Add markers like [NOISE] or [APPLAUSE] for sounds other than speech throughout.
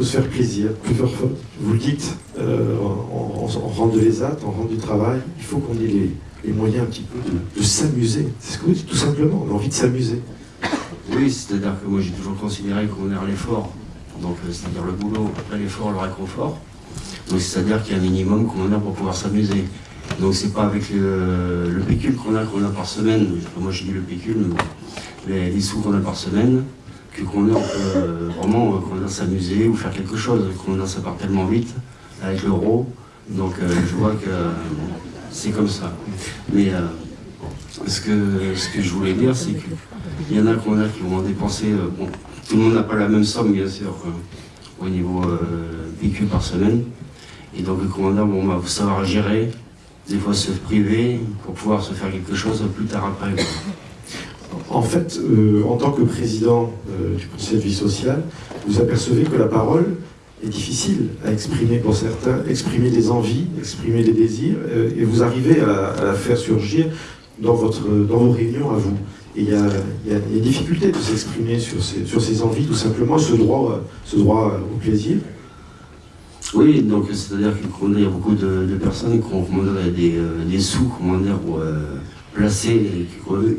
faut se faire plaisir. Plusieurs fois, vous le dites, euh, en, en, de l'ESAT, en rang du travail, il faut qu'on ait les, moyens un petit peu de, s'amuser. C'est ce que vous dites tout simplement, on a envie de s'amuser. Oui, c'est-à-dire que moi j'ai toujours considéré qu'on est l'effort, donc euh, c'est-à-dire le boulot, après l'effort, le réconfort. Donc c'est-à-dire qu'il y a un minimum qu'on a pour pouvoir s'amuser. Donc c'est pas avec le, pécule qu'on a, qu'on a par semaine, moi j'ai dit le pécule, mais les, sous qu'on a par semaine, que qu'on a, euh, vraiment qu'on a s'amuser ou faire quelque chose, qu'on ça part tellement vite avec l'euro. Donc euh, je vois que c'est comme ça. Mais euh, ce, que, ce que je voulais dire, c'est qu'il y en a qu'on qui vont en dépenser. tout le monde n'a pas la même somme, bien sûr, au niveau pécule par semaine. Et donc le commandant, va savoir gérer des fois se priver pour pouvoir se faire quelque chose plus tard après. En fait, euh, en tant que président euh, du Conseil de vie sociale, vous apercevez que la parole est difficile à exprimer pour certains, exprimer des envies, exprimer des désirs, euh, et vous arrivez à, la faire surgir dans, votre, dans vos réunions à vous. Et il y a, y a, des difficultés de s'exprimer sur ces, sur ces envies, tout simplement, ce droit, ce droit au plaisir. Oui, donc c'est-à-dire qu'il y a beaucoup de, personnes qui ont des, des, sous euh, placés et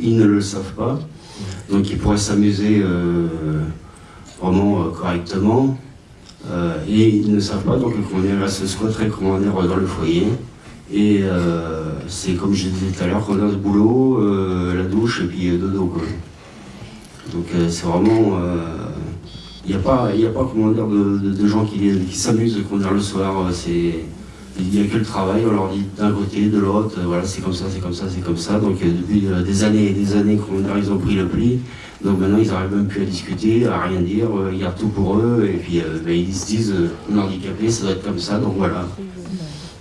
qu'ils ne le savent pas. Donc ils pourraient s'amuser euh, vraiment correctement. et ils ne savent pas, donc on se squatterait dans le foyer. Et c'est comme je disais tout à l'heure, qu'on a le boulot, la douche et puis dodo. Donc c'est vraiment il n'y a pas, il a pas comment dire, de, gens qui, qui s'amusent le soir. Euh, il n'y a que le travail, on leur dit d'un côté, de l'autre, euh, voilà, c'est comme ça, c'est comme ça, c'est comme ça. Donc euh, depuis des années et des années, comment ils ont pris le pli. Donc maintenant, ils n'arrivent même plus à discuter, à rien dire, il y a tout pour eux. Et puis ben, ils se disent, on est handicapé, ça doit être comme ça, donc voilà.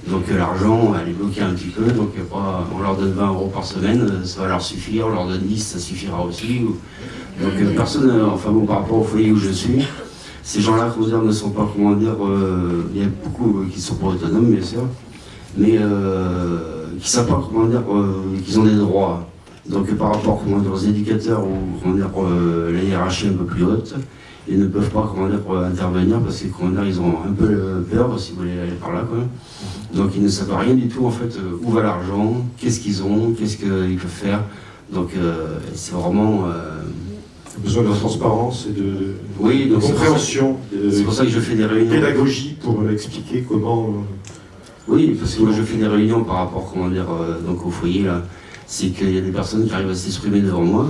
Donc l'argent, elle est bloquée un petit peu, donc on leur donne 20 euros par semaine, ça va leur suffire, on leur donne 10, ça suffira aussi. Donc euh, personne, euh, enfin bon, par rapport au foyer où je suis, ces gens-là, comment dire, ne sont pas, comment dire, euh, il y a beaucoup qui sont pas autonomes, bien sûr, mais qui ne savent pas, comment dire, qu'ils ont des droits. Donc par rapport comment dire, aux éducateurs ou comment dire, la hiérarchie un peu plus haute, ils ne peuvent pas comment dire, intervenir parce que comment dire, ils ont un peu peur, si vous voulez aller par là. Quoi. Donc ils ne savent rien du tout en fait où va l'argent, qu'est-ce qu'ils ont, qu'est-ce qu'ils peuvent faire. Donc c'est vraiment besoin de transparence et de, oui, donc compréhension. C'est pour ça que je fais des réunions. Pédagogie pour expliquer comment. Euh, oui, parce que moi je fais des réunions par rapport comment dire, euh, donc au foyer là. C'est qu'il y a des personnes qui arrivent à s'exprimer devant moi,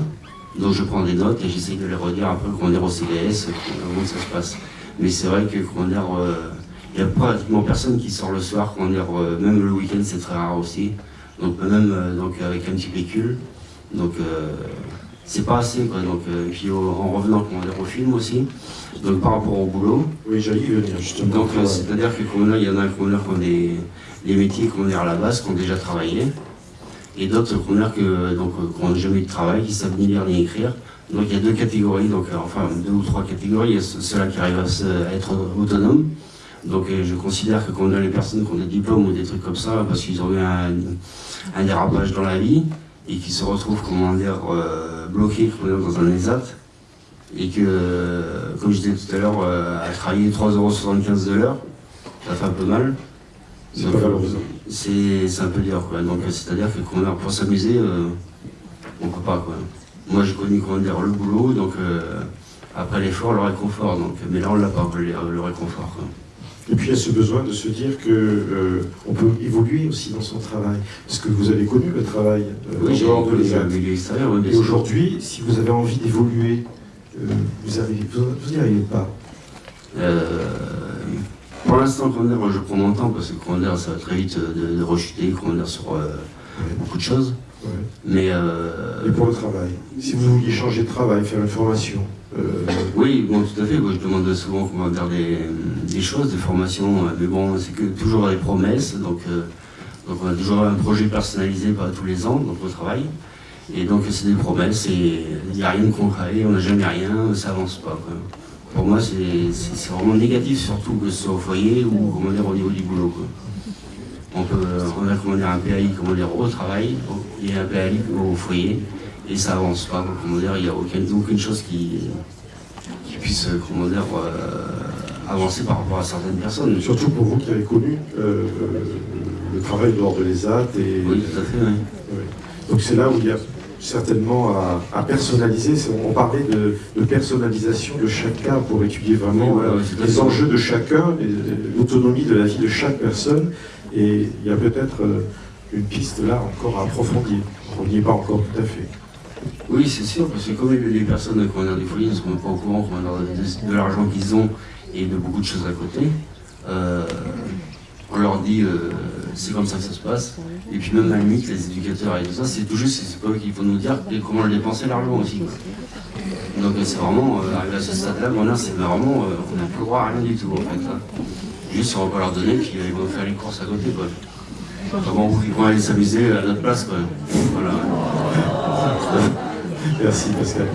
donc je prends des notes et j'essaye de les redire un peu comment dire au CDS, comment ça se passe. Mais c'est vrai que comment dire, euh, il n'y a pratiquement personne qui sort le soir, comment dire, même le week-end c'est très rare aussi. Donc même donc avec un petit pécule. Donc c'est pas assez. Quoi. Donc, euh, et puis en revenant comment dire, au film aussi, donc par rapport au boulot. Oui, j'allais y venir justement. Donc euh, c'est-à-dire que il y en a qui ont des, des métiers qu'on à la base, qui ont déjà travaillé, et d'autres qui n'ont jamais eu de travail, qui savent ni lire ni écrire. Donc il y a deux catégories, donc euh, enfin deux ou trois catégories. Il y a ceux-là qui arrivent à, être autonomes. Donc je considère que quand on a les personnes qui ont des diplômes ou des trucs comme ça, parce qu'ils ont eu un, un dérapage dans la vie, et qui se retrouvent, comment dire, bloqué dans un ESAT et que, comme je disais tout à l'heure, euh, à travailler 3,75€ de l'heure, ça fait un peu mal. C'est un peu dur, quoi. Donc, c'est-à-dire que pour s'amuser, euh, on peut pas, quoi. Moi, j'ai connu, comment dire, le boulot, donc euh, après l'effort, le réconfort. Donc, mais là, on l'a pas, le, le réconfort, quoi. Et puis il y a ce besoin de se dire qu'on euh, peut évoluer aussi dans son travail. Parce que vous avez connu le travail euh, oui, de l'extérieur. Et aujourd'hui, si vous avez envie d'évoluer, euh, vous n'y arrivez pas. pour l'instant, je prends mon temps parce que ça va très vite de, de rechuter sur beaucoup de choses. Mais, Et pour le travail Si vous vouliez changer de travail, faire une formation, euh, oui, bon, tout à fait. je demande souvent comment dire des, choses, des formations, euh, mais bon, c'est que toujours des promesses. Donc, euh, donc, on a toujours un projet personnalisé tous les ans, donc au travail. Et donc, c'est des promesses et il n'y a rien de concret, on n'a jamais rien, ça avance pas. Pour moi, c'est vraiment négatif, surtout que ce soit au foyer ou comment dire, au niveau du boulot. On, peut, on a comment dire, un PAI comment dire, au travail et un PAI au foyer et ça avance pas. Comment dire, il n'y a aucune, aucune chose qui, puisse comment dire, euh, avancer par rapport à certaines personnes. Surtout pour vous qui avez connu euh, le travail dehors de l'ESAT. Et, Oui, tout à fait, oui. Donc c'est là où il y a certainement à, à personnaliser. On parlait de, de personnalisation de chaque cas pour étudier vraiment Oui, euh, les enjeux de chacun, et, l'autonomie de la vie de chaque personne. Et il y a peut-être euh, une piste là encore à approfondir. On n'y est pas encore tout à fait. Oui, c'est sûr, parce que comme les, personnes comment dire, des foyers ne sont même pas au courant de, de l'argent qu'ils ont et de beaucoup de choses à côté, euh, on leur dit euh, c'est comme ça que ça se passe. Et puis même à la limite, les éducateurs et tout ça, c'est tout juste, c'est pas eux qui vont nous dire et comment le dépenser l'argent aussi. quoi. Donc euh, c'est vraiment, euh, arrivé à ce stade-là, bon, là, c'est vraiment, euh, on n'a plus le droit à rien du tout en fait. là. Juste on va pas leur donner, puis euh, ils vont faire les courses à côté quoi. Comment ils vont aller s'amuser à notre place quoi. Voilà. [LAUGHS] Merci Pascal.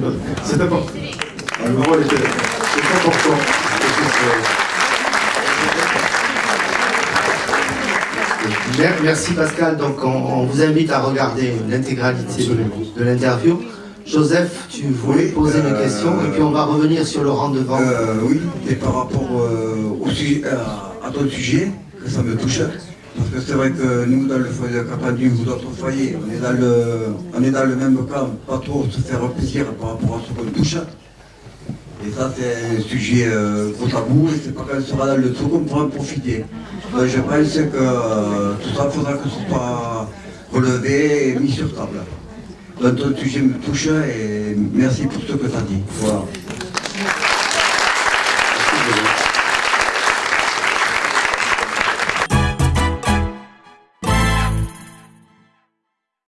C'est important. Le rôle est, est important. Merci Pascal. Donc on, on vous invite à regarder l'intégralité de l'interview. Joseph, tu voulais poser euh, des questions et puis on va revenir sur le rendez-vous. Euh, oui, et par rapport euh, au sujet, à, ton sujet, que ça me touche. Parce que c'est vrai que nous, dans le foyer de Capadu ou d'autres foyers, on est, dans le, on est dans le même cas, pas trop se faire plaisir par rapport à ce qu'on touche. Et ça, c'est un sujet euh, gros tabou, et c'est pas quand on sera dans le qu'on pourra en profiter. Donc, je pense que euh, tout ça, faudra que ce soit relevé et mis sur table. Donc ton sujet me et merci pour ce que tu as dit.